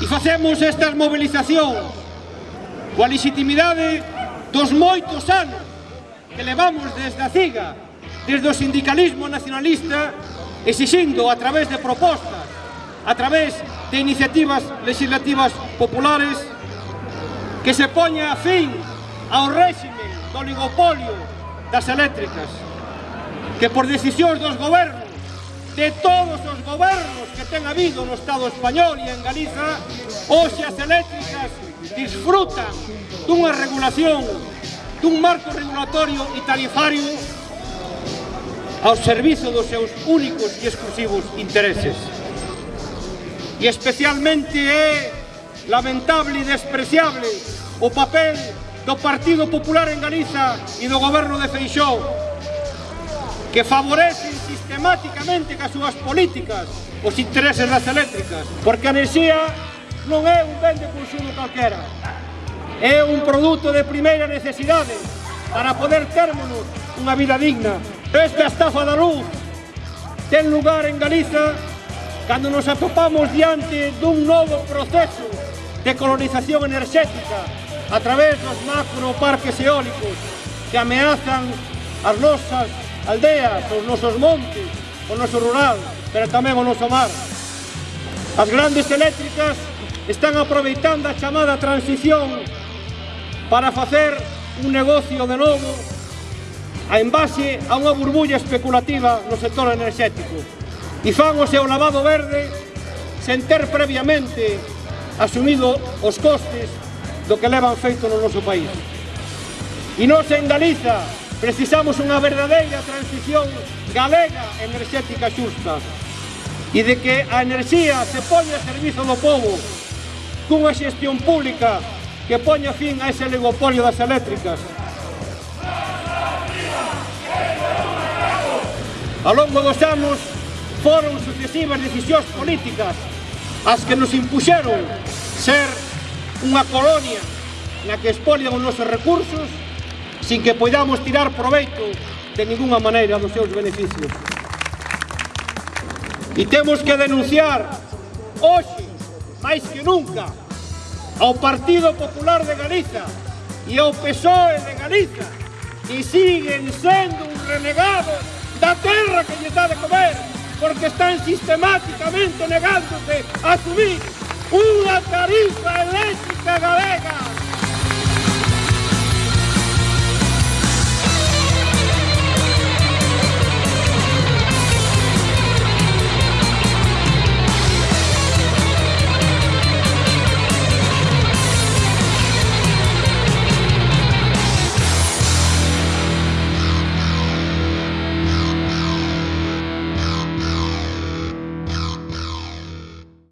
E facemos estas movilizacións coa legitimidade dos moitos anos que levamos desde a CIGA, desde o sindicalismo nacionalista, exixindo a través de propostas, a través de iniciativas legislativas populares, que se poña a fin ao réxime do oligopolio das eléctricas, que por decisións dos gobernos, de todos os gobernos, que ten habido no Estado español e en Galiza, hoxe as eléctricas disfrutan dunha regulación, dun marco regulatorio e tarifario ao servizo dos seus únicos e exclusivos intereses. E especialmente é lamentable e despreciable o papel do Partido Popular en Galiza e do goberno de Feixó que favorecen sistemáticamente cas súas políticas os intereses das eléctricas, porque a enerxía non é un ben de consumo calquera, é un produto de primeira necesidade para poder termos unha vida digna. Esta estafa da luz ten lugar en Galiza cando nos atopamos diante dun novo proceso de colonización enerxética a través dos macro parques eólicos que ameazan as nosas aldeas, os nosos montes, o noso rural, pero tamén o noso mar. As grandes eléctricas están aproveitando a chamada transición para facer un negocio de novo a envase a unha burbulla especulativa no sector enerxético e fan o seu lavado verde sen ter previamente asumido os costes do que levan feito no noso país. E non se en Galiza, Precisamos unha verdadeira transición galega enerxética xusta e de que a enerxía se poña a servizo do povo cunha xestión pública que poña fin a ese oligopolio das eléctricas. A longo dos anos foron sucesivas decisións políticas as que nos impuxeron ser unha colonia na que expolian os nosos recursos sin que podamos tirar proveito de ninguna maneira dos seus beneficios. E temos que denunciar hoxe, máis que nunca, ao Partido Popular de Galiza e ao PSOE de Galiza que siguen sendo un renegado da terra que lle dá de comer porque están sistemáticamente negándose a subir unha tarifa eléctrica galega.